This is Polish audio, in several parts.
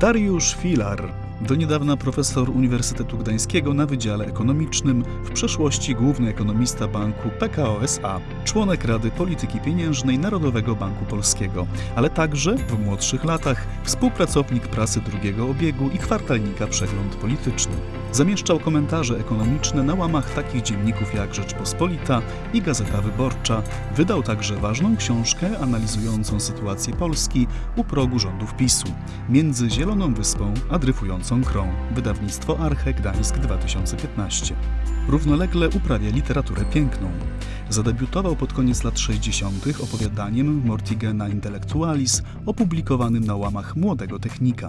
Dariusz Filar, do niedawna profesor Uniwersytetu Gdańskiego na Wydziale Ekonomicznym, w przeszłości główny ekonomista banku PKO SA, członek Rady Polityki Pieniężnej Narodowego Banku Polskiego, ale także w młodszych latach współpracownik prasy drugiego obiegu i kwartalnika Przegląd Polityczny. Zamieszczał komentarze ekonomiczne na łamach takich dzienników jak Rzeczpospolita i Gazeta Wyborcza. Wydał także ważną książkę analizującą sytuację Polski u progu rządów PiSu, między Zieloną Wyspą a dryfującą krą. Wydawnictwo Arche Gdańsk 2015. Równolegle uprawia literaturę piękną. Zadebiutował pod koniec lat 60. opowiadaniem Mortigena Intellectualis, opublikowanym na łamach Młodego Technika.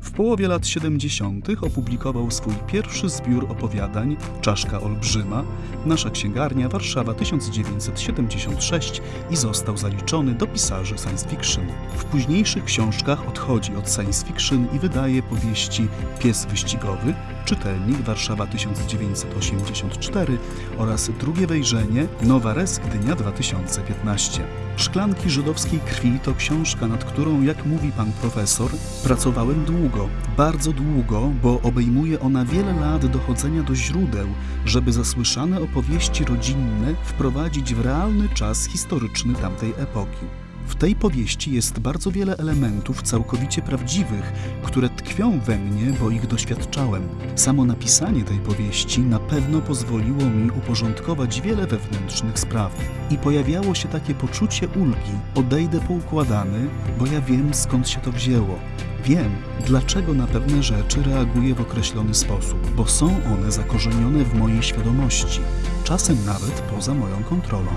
W połowie lat 70. opublikował swój pierwszy zbiór opowiadań Czaszka Olbrzyma, Nasza Księgarnia, Warszawa 1976 i został zaliczony do pisarzy science fiction. W późniejszych książkach odchodzi od science fiction i wydaje powieści Pies Wyścigowy, Czytelnik Warszawa 1984 oraz drugie wejrzenie Nowa Res Gdynia 2015. Szklanki żydowskiej krwi to książka, nad którą, jak mówi pan profesor, pracowałem długo, bardzo długo, bo obejmuje ona wiele lat dochodzenia do źródeł, żeby zasłyszane opowieści rodzinne wprowadzić w realny czas historyczny tamtej epoki. W tej powieści jest bardzo wiele elementów całkowicie prawdziwych, które tkwią we mnie, bo ich doświadczałem. Samo napisanie tej powieści na pewno pozwoliło mi uporządkować wiele wewnętrznych spraw. I pojawiało się takie poczucie ulgi. Odejdę poukładany, bo ja wiem skąd się to wzięło. Wiem, dlaczego na pewne rzeczy reaguję w określony sposób, bo są one zakorzenione w mojej świadomości, czasem nawet poza moją kontrolą.